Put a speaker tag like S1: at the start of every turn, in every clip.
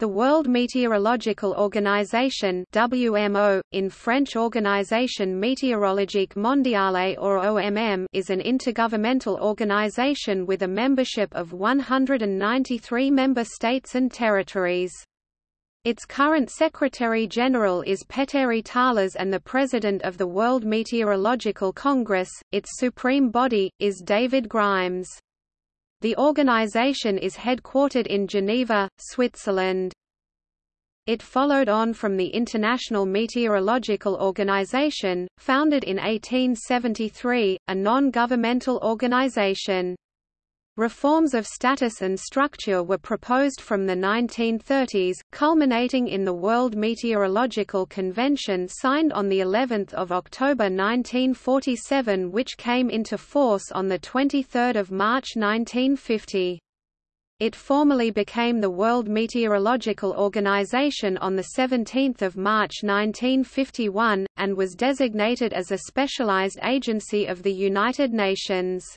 S1: The World Meteorological Organization WMO, in French Organisation Météorologique Mondiale or OMM is an intergovernmental organization with a membership of 193 member states and territories. Its current Secretary-General is Petteri Taalas and the President of the World Meteorological Congress, its supreme body, is David Grimes. The organization is headquartered in Geneva, Switzerland. It followed on from the International Meteorological Organization, founded in 1873, a non-governmental organization. Reforms of status and structure were proposed from the 1930s, culminating in the World Meteorological Convention signed on the 11th of October 1947 which came into force on the 23rd of March 1950. It formally became the World Meteorological Organization on 17 March 1951, and was designated as a specialized agency of the United Nations.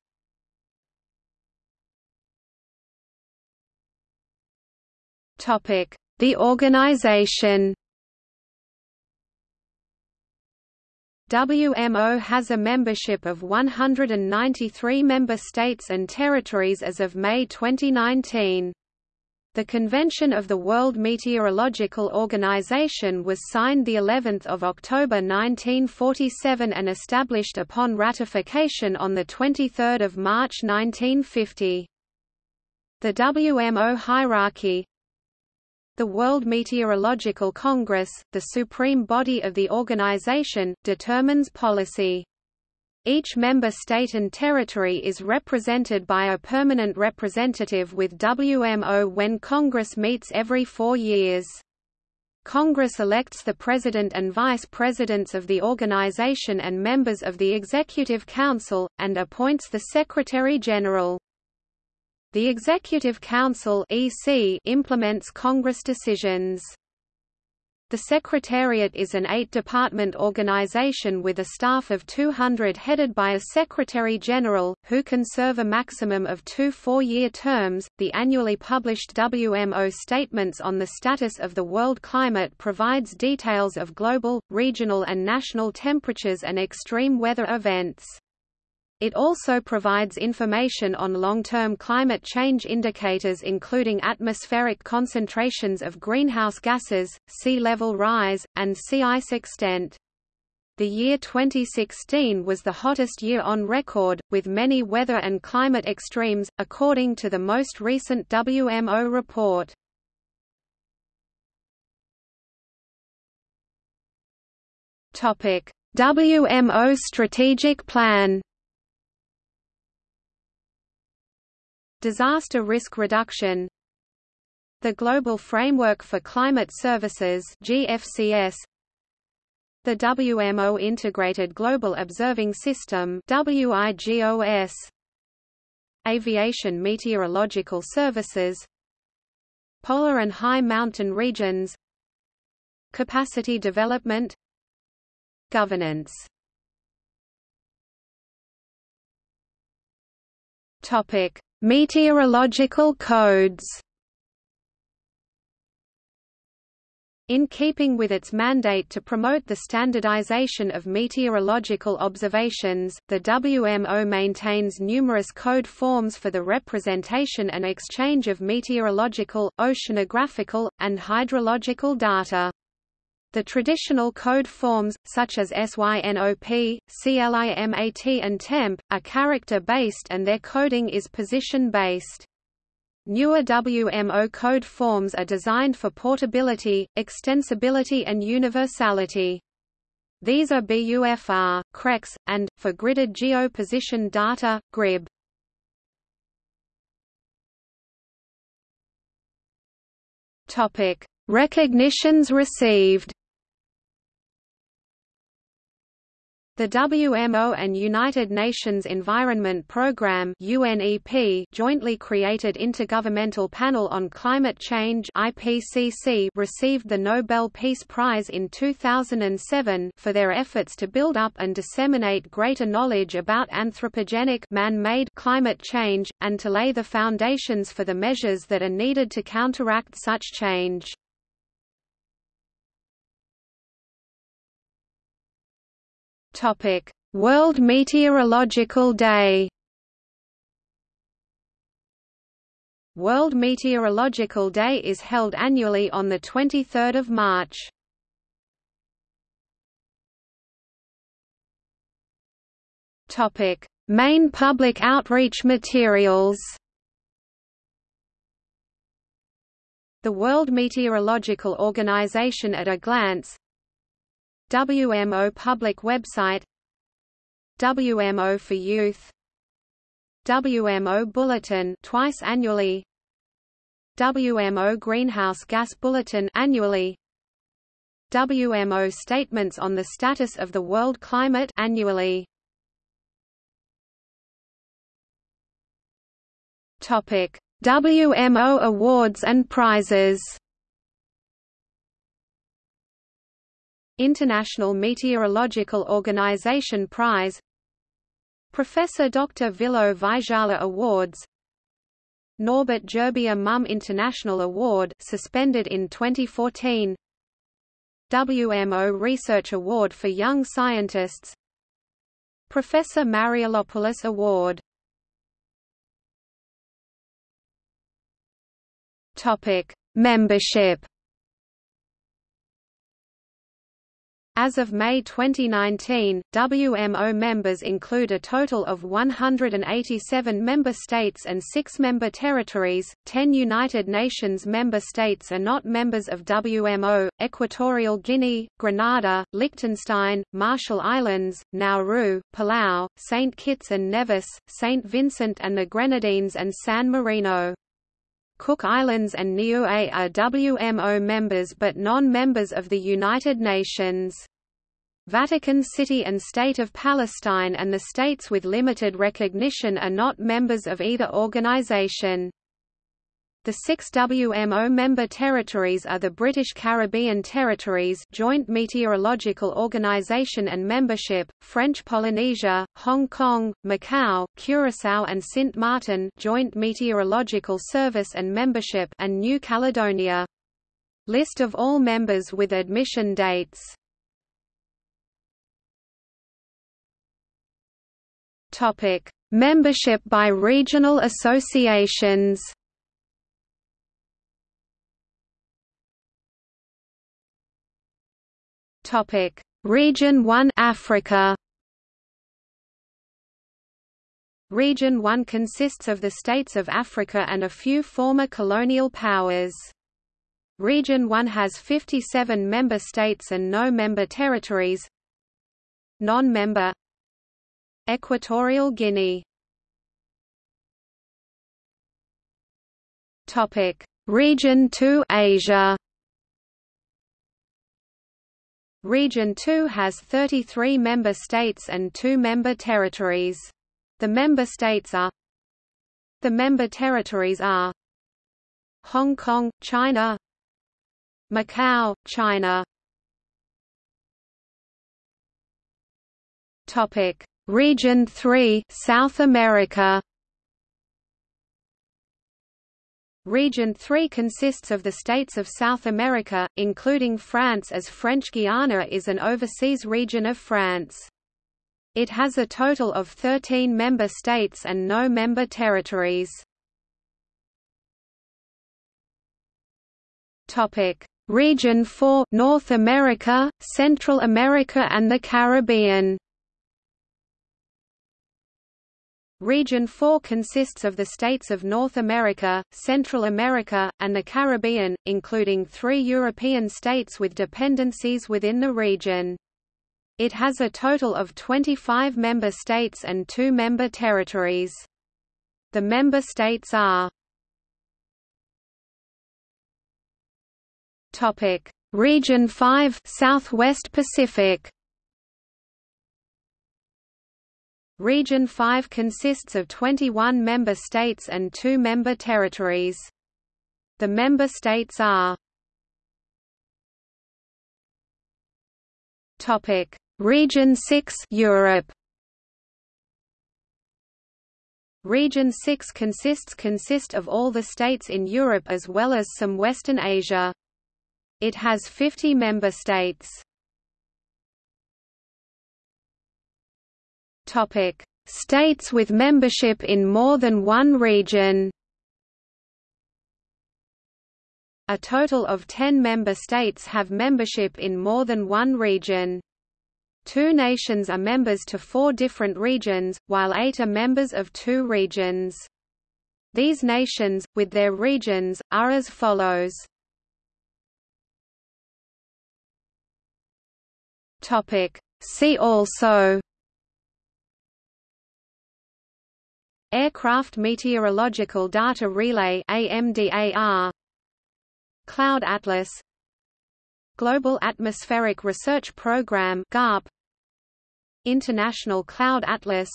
S1: The organization WMO has a membership of 193 member states and territories as of May 2019. The Convention of the World Meteorological Organization was signed the 11th of October 1947 and established upon ratification on the 23rd of March 1950. The WMO hierarchy the World Meteorological Congress, the supreme body of the organization, determines policy. Each member state and territory is represented by a permanent representative with WMO when Congress meets every four years. Congress elects the President and Vice Presidents of the organization and members of the Executive Council, and appoints the Secretary-General. The Executive Council (EC) implements Congress decisions. The Secretariat is an eight-department organization with a staff of 200 headed by a Secretary-General, who can serve a maximum of two four-year terms. The annually published WMO Statements on the Status of the World Climate provides details of global, regional and national temperatures and extreme weather events. It also provides information on long-term climate change indicators including atmospheric concentrations of greenhouse gases, sea level rise, and sea ice extent. The year 2016 was the hottest year on record, with many weather and climate extremes, according to the most recent WMO report. WMO Strategic Plan Disaster Risk Reduction. The Global Framework for Climate Services GFCS The WMO Integrated Global Observing System WIGOS Aviation Meteorological Services. Polar and High Mountain Regions. Capacity Development. Governance. Topic Meteorological codes In keeping with its mandate to promote the standardization of meteorological observations, the WMO maintains numerous code forms for the representation and exchange of meteorological, oceanographical, and hydrological data. The traditional code forms, such as SYNOP, CLIMAT and TEMP, are character-based and their coding is position-based. Newer WMO code forms are designed for portability, extensibility and universality. These are BUFR, CREX, and, for gridded geo-position data, GRIB. Recognitions received The WMO and United Nations Environment Programme UNEP jointly created Intergovernmental Panel on Climate Change IPCC received the Nobel Peace Prize in 2007 for their efforts to build up and disseminate greater knowledge about anthropogenic man-made climate change, and to lay the foundations for the measures that are needed to counteract such change. Topic: World Meteorological Day. World Meteorological Day is held annually on the 23rd of March. Topic: Main public outreach materials. The World Meteorological Organization at a glance WMO public website WMO for Youth WMO Bulletin twice annually WMO Greenhouse Gas Bulletin annually WMO Statements on the Status of the World Climate annually. Topic WMO Awards and Prizes International Meteorological Organization Prize Professor Dr. Vilho Vaisala Awards Norbert Gerbier Mumm International Award suspended in 2014 WMO Research Award for Young Scientists Professor Mariolopoulos Award Topic Membership As of May 2019, WMO members include a total of 187 member states and 6 member territories, 10 United Nations member states are not members of WMO, Equatorial Guinea, Grenada, Liechtenstein, Marshall Islands, Nauru, Palau, St. Kitts and Nevis, St. Vincent and the Grenadines and San Marino. Cook Islands and Niue are WMO members but non-members of the United Nations. Vatican City and State of Palestine and the states with limited recognition are not members of either organization. The six WMO member territories are the British Caribbean Territories Joint Meteorological Organization and Membership, French Polynesia, Hong Kong, Macau, Curaçao and Sint Maarten Joint Meteorological Service and Membership and New Caledonia. List of all members with admission dates Topic: Membership by regional associations. Topic: Region 1 Africa. Region 1 consists of the states of Africa and a few former colonial powers. Region 1 has 57 member states and no member territories. Non-member Equatorial Guinea Topic: Region 2 Asia Region 2 has 33 member states and 2 member territories. The member states are The member territories are Hong Kong, China Macau, China. Topic: Region 3 South America Region 3 consists of the states of South America, including France as French Guiana is an overseas region of France. It has a total of 13 member states and no member territories. Topic: Region 4 North America, Central America and the Caribbean. Region 4 consists of the states of North America, Central America, and the Caribbean, including three European states with dependencies within the region. It has a total of 25 member states and two member territories. The member states are Topic: Region 5 Southwest Pacific Region 5 consists of 21 member states and 2 member territories. The member states are Topic: Region 6 Europe. Region 6 consists consist of all the states in Europe as well as some Western Asia. It has 50 member states. Topic: States with membership in more than one region. A total of 10 member states have membership in more than one region. Two nations are members to four different regions, while eight are members of two regions. These nations, with their regions, are as follows. See also Aircraft Meteorological Data Relay AMDAR Cloud Atlas. Global Atmospheric Research Program GARP International Cloud Atlas.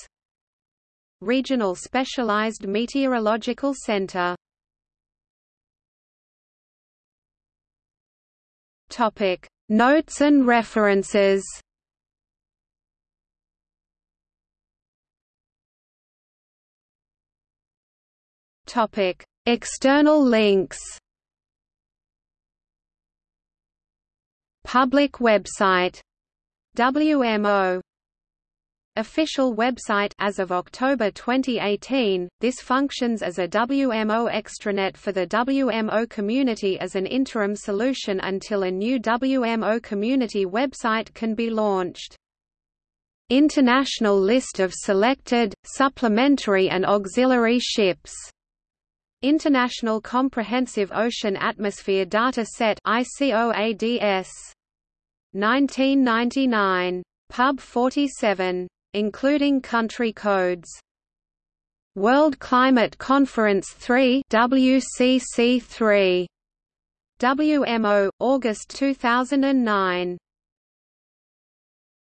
S1: Regional Specialized Meteorological Center. Topic Notes and references Topic External links Public website WMO Official website as of October 2018, this functions as a WMO extranet for the WMO community as an interim solution until a new WMO community website can be launched. International list of selected, supplementary and auxiliary ships International Comprehensive Ocean Atmosphere Data Set ICOADS 1999. Pub 47. Including country codes. World Climate Conference 3 WCC 3. WMO, August 2009.